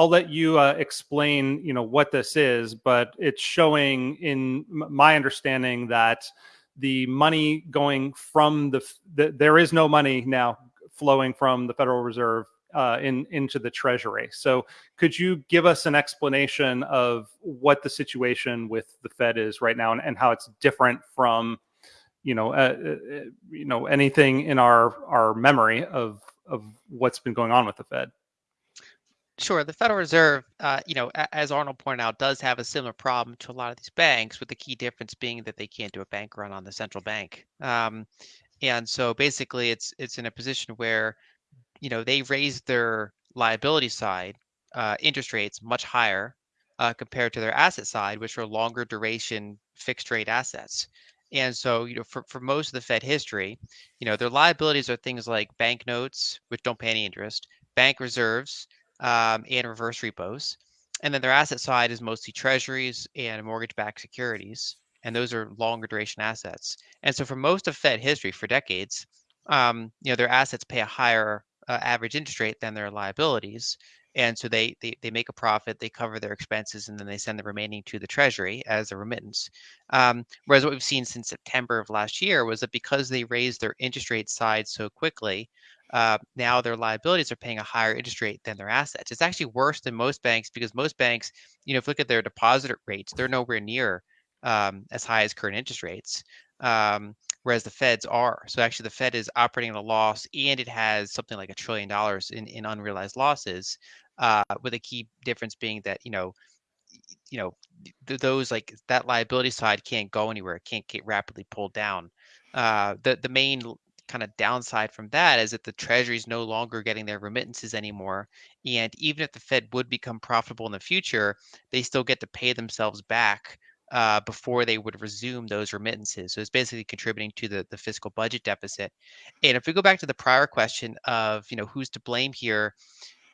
I'll let you uh, explain, you know, what this is, but it's showing in my understanding that the money going from the, the there is no money now flowing from the Federal Reserve uh, in into the Treasury. So, could you give us an explanation of what the situation with the Fed is right now, and, and how it's different from, you know, uh, uh, you know, anything in our our memory of of what's been going on with the Fed? Sure. The Federal Reserve, uh, you know, as Arnold pointed out, does have a similar problem to a lot of these banks, with the key difference being that they can't do a bank run on the central bank. Um, and so basically, it's it's in a position where, you know, they raised their liability side uh, interest rates much higher uh, compared to their asset side, which are longer duration fixed rate assets. And so, you know, for, for most of the Fed history, you know, their liabilities are things like bank notes, which don't pay any interest, bank reserves, um, and reverse repos. And then their asset side is mostly treasuries and mortgage backed securities. And those are longer duration assets. And so for most of Fed history, for decades, um, you know, their assets pay a higher uh, average interest rate than their liabilities. And so they, they they make a profit, they cover their expenses, and then they send the remaining to the treasury as a remittance. Um, whereas what we've seen since September of last year was that because they raised their interest rate side so quickly, uh, now their liabilities are paying a higher interest rate than their assets. It's actually worse than most banks because most banks, you know, if you look at their deposit rates, they're nowhere near um, as high as current interest rates, um, whereas the Feds are. So actually, the Fed is operating at a loss, and it has something like a trillion dollars in, in unrealized losses. Uh, with a key difference being that you know, you know, th- those like that liability side can't go anywhere. It can't get rapidly pulled down. Uh, the the main kind of downside from that is that the treasury is no longer getting their remittances anymore and even if the fed would become profitable in the future they still get to pay themselves back uh, before they would resume those remittances. So it's basically contributing to the, the fiscal budget deficit. And if we go back to the prior question of you know who's to blame here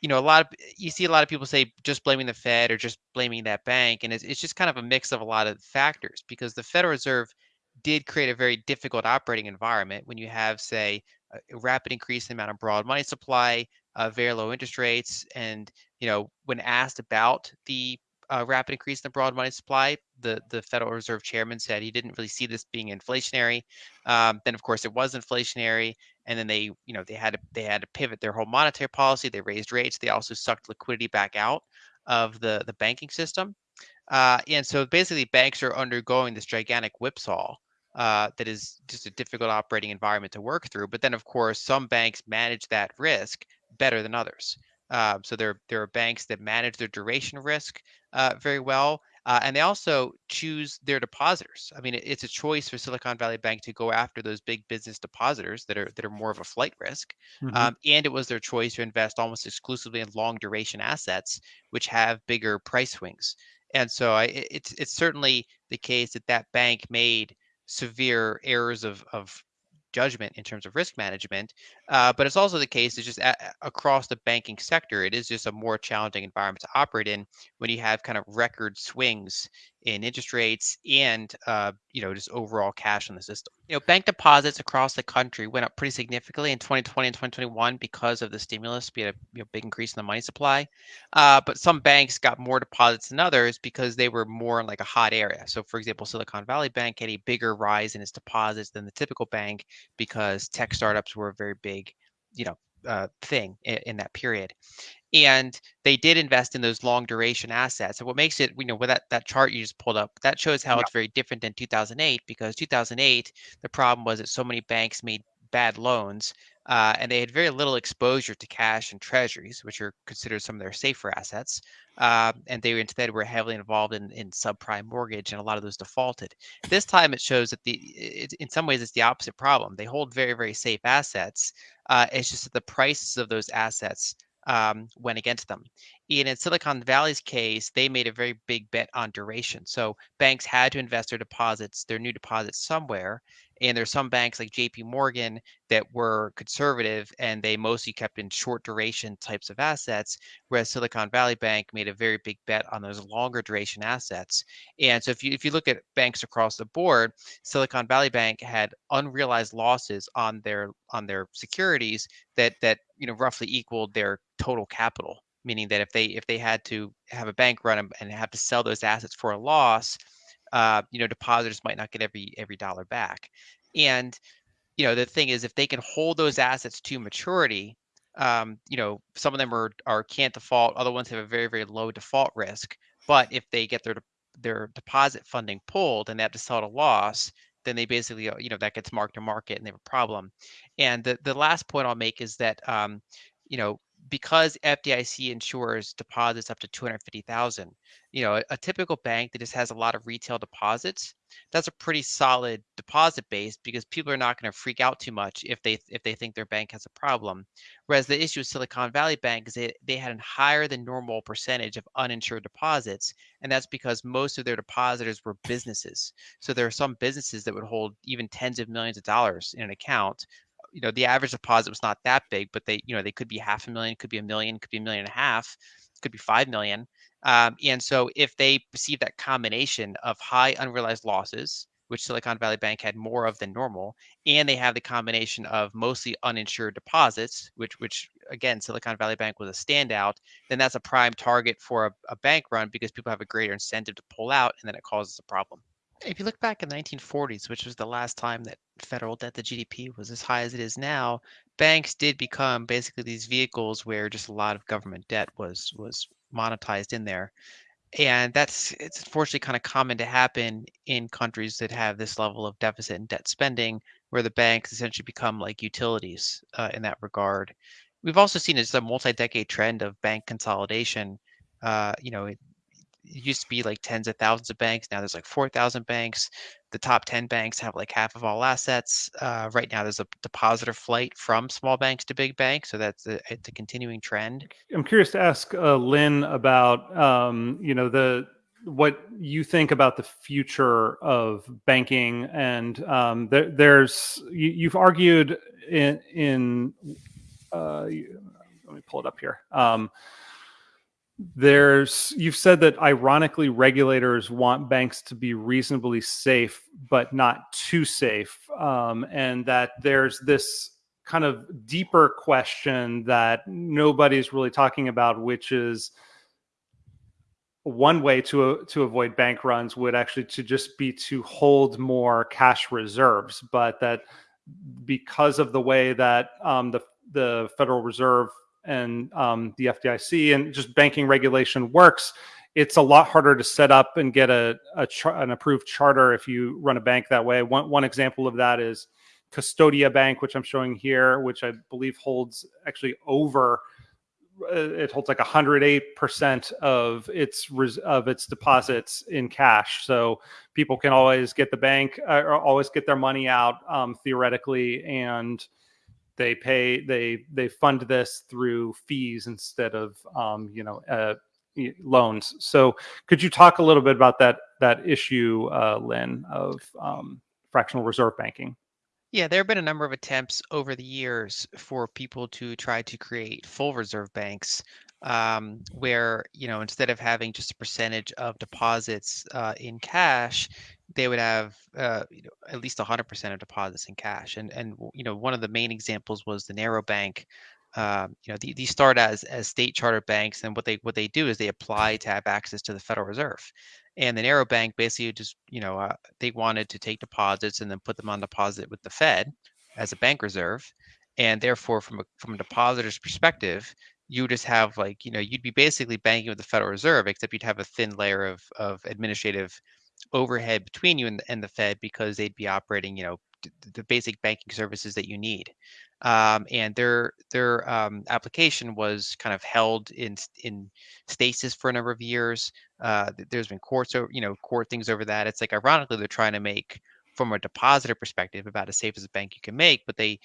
you know a lot of you see a lot of people say just blaming the fed or just blaming that bank and it's, it's just kind of a mix of a lot of factors because the federal reserve did create a very difficult operating environment when you have, say, a rapid increase in the amount of broad money supply, uh, very low interest rates, and you know when asked about the uh, rapid increase in the broad money supply, the the Federal Reserve Chairman said he didn't really see this being inflationary. Um, then of course it was inflationary, and then they you know they had to they had to pivot their whole monetary policy. They raised rates. They also sucked liquidity back out of the the banking system. Uh, and so basically, banks are undergoing this gigantic whipsaw uh, that is just a difficult operating environment to work through. But then, of course, some banks manage that risk better than others. Uh, so there, there are banks that manage their duration risk uh, very well, uh, and they also choose their depositors. I mean, it, it's a choice for Silicon Valley Bank to go after those big business depositors that are that are more of a flight risk, mm-hmm. um, and it was their choice to invest almost exclusively in long duration assets, which have bigger price swings. And so, I, it's it's certainly the case that that bank made severe errors of, of judgment in terms of risk management. Uh, but it's also the case it's just a, across the banking sector, it is just a more challenging environment to operate in when you have kind of record swings in interest rates and uh, you know just overall cash in the system. You know, bank deposits across the country went up pretty significantly in 2020 and 2021 because of the stimulus. We had a you know, big increase in the money supply, uh, but some banks got more deposits than others because they were more in like a hot area. So, for example, Silicon Valley Bank had a bigger rise in its deposits than the typical bank because tech startups were a very big, you know, uh, thing in, in, that period and they did invest in those long duration assets. And what makes it, you know, with that, that chart you just pulled up, that shows how yeah. it's very different than 2008 because 2008, the problem was that so many banks made bad loans uh, and they had very little exposure to cash and treasuries, which are considered some of their safer assets. Uh, and they instead were heavily involved in, in subprime mortgage, and a lot of those defaulted. This time, it shows that the it, in some ways it's the opposite problem. They hold very very safe assets. Uh, it's just that the prices of those assets um, went against them. And in Silicon Valley's case, they made a very big bet on duration. So banks had to invest their deposits, their new deposits somewhere. And there's some banks like JP Morgan that were conservative and they mostly kept in short duration types of assets, whereas Silicon Valley Bank made a very big bet on those longer duration assets. And so if you if you look at banks across the board, Silicon Valley Bank had unrealized losses on their on their securities that that you know roughly equaled their total capital meaning that if they if they had to have a bank run and- have to sell those assets for a loss, uh, you know, depositors might not get every every dollar back. And you know, the thing is, if they can hold those assets to maturity, um, you know, some of them are are can't default. Other ones have a very very low default risk. But if they get their their deposit funding pulled and they have to sell at a loss, then they basically, uh, you know, that gets marked to market and they have a problem. And the the last point I'll make is that, um, you know, because FDIC insures deposits up to 250,000, you know, a, a typical bank that just has a lot of retail deposits, that's a pretty solid deposit base because people are not going to freak out too much if they if they think their bank has a problem. Whereas the issue with Silicon Valley Bank is they, they had a higher than normal percentage of uninsured deposits, and that's because most of their depositors were businesses. So there are some businesses that would hold even tens of millions of dollars in an account you know the average deposit was not that big, but they you know they could be half a million, could be a million, could be a million and a half, could be five million. Um, and so if they perceive that combination of high unrealized losses, which Silicon Valley Bank had more of than normal, and they have the combination of mostly uninsured deposits, which which again Silicon Valley Bank was a standout, then that's a prime target for a, a bank run because people have a greater incentive to pull out, and then it causes a problem. If you look back in the 1940s, which was the last time that federal debt to GDP was as high as it is now, banks did become basically these vehicles where just a lot of government debt was was monetized in there. And that's it's unfortunately kind of common to happen in countries that have this level of deficit and debt spending, where the banks essentially become like utilities uh, in that regard. We've also seen it's a multi-decade trend of bank consolidation. Uh, you know, used to be like tens of thousands of banks. Now there's like 4,000 banks. The top 10 banks have like half of all assets. Uh, right now, there's a depositor flight from small banks to big banks. So that's a, it's a continuing trend. I'm curious to ask uh, Lyn about, um, you know, the what you think about the future of banking, and um, there, there's you, have argued in in uh, let me pull it up here. Um, there's you've said that ironically regulators want banks to be reasonably safe but not too safe um, and that there's this kind of deeper question that nobody's really talking about which is one way to to avoid bank runs would actually to just be to hold more cash reserves but that because of the way that um, the the Federal Reserve and um, the FDIC and just banking regulation works, it's a lot harder to set up and get a, a an approved charter if you run a bank that way. One, one example of that is Custodia Bank, which I'm showing here, which I believe holds actually over uh, it holds like 108% of its of its deposits in cash so people can always get the bank uh, or always get their money out um, theoretically and they pay they they fund this through fees instead of um, you know uh, loans. So could you talk a little bit about that that issue, uh, Lyn, of um, fractional reserve banking? Yeah, there have been a number of attempts over the years for people to try to create full reserve banks um, where, you know, instead of having just a percentage of deposits uh, in cash, they would have uh, you know, at least 100% of deposits in cash. And and you know one of the main examples was the Narrow Bank. Um, you know the, these start as as state charter banks, and what they what they do is they apply to have access to the Federal Reserve. And the Narrow Bank basically just you know uh, they wanted to take deposits and then put them on deposit with the Fed as a bank reserve, and therefore from a from a depositor's perspective, you just have like you know you'd be basically banking with the Federal Reserve, except you'd have a thin layer of of administrative overhead between you and the, and the Fed because they'd be operating, you know, the basic banking services that you need. Um, and their their um, application was kind of held in in stasis for a number of years. Uh, there's been courts, over, you know, court things over that. It's like ironically they're trying to make from a depositor perspective about as safe as a bank you can make, but they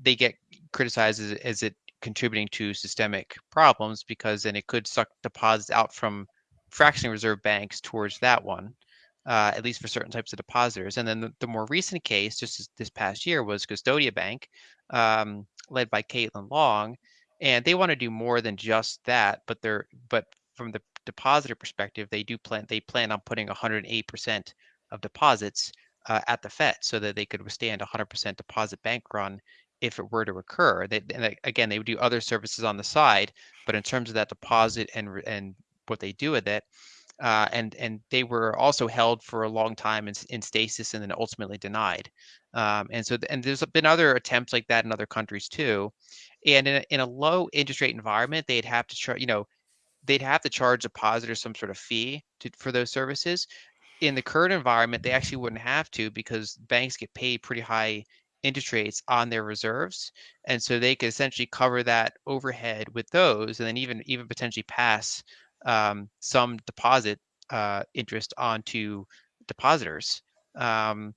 they get criticized as, as it contributing to systemic problems because then it could suck deposits out from fractional reserve banks towards that one uh, at least for certain types of depositors. And then the, the more recent case, just this, this, past year, was Custodia Bank, um, led by Caitlin Long, and they want to do more than just that. But they're but from the depositor perspective, they do plan they plan on putting 108% of deposits uh, at the Fed so that they could withstand 100% deposit bank run if it were to occur. They, and again, they would do other services on the side, but in terms of that deposit and and what they do with it, uh, and and they were also held for a long time in, in stasis and then ultimately denied. Um, and so and there's been other attempts like that in other countries too. And in a, in a low interest rate environment, they'd have to charge, you know, they'd have to charge depositors some sort of fee to, for those services. In the current environment, they actually wouldn't have to because banks get paid pretty high interest rates on their reserves, and so they could essentially cover that overhead with those, and then even even potentially pass um, some deposit uh, interest onto depositors. Um,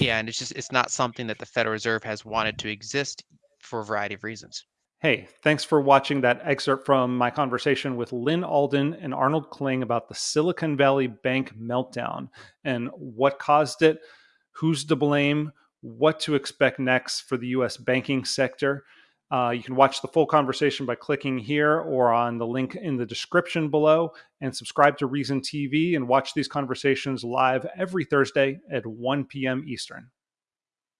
and it's just it's not something that the Federal Reserve has wanted to exist for a variety of reasons. Hey, thanks for watching that excerpt from my conversation with Lyn Alden and Arnold Kling about the Silicon Valley Bank meltdown and what caused it, who's to blame, what to expect next for the US banking sector. Uh, you can watch the full conversation by clicking here or on the link in the description below and subscribe to Reason TV and watch these conversations live every Thursday at 1 p.m. Eastern.